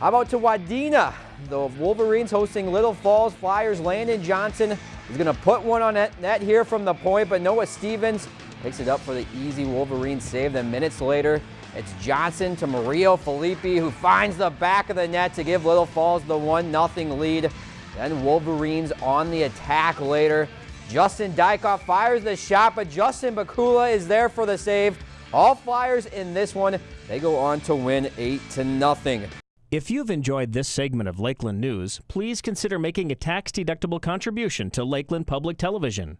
How about to Wadena? The Wolverines hosting Little Falls Flyers. Landon Johnson is going to put one on net, here from the point, but Noah Stevens picks it up for the easy Wolverine save. Then minutes later, it's Johnson to Mario Filippi, who finds the back of the net to give Little Falls the 1-0 lead. Then Wolverines on the attack later. Justin Dykoff fires the shot, but Justin Bakula is there for the save. All Flyers in this one, they go on to win 8 to nothing. If you've enjoyed this segment of Lakeland News, please consider making a tax-deductible contribution to Lakeland Public Television.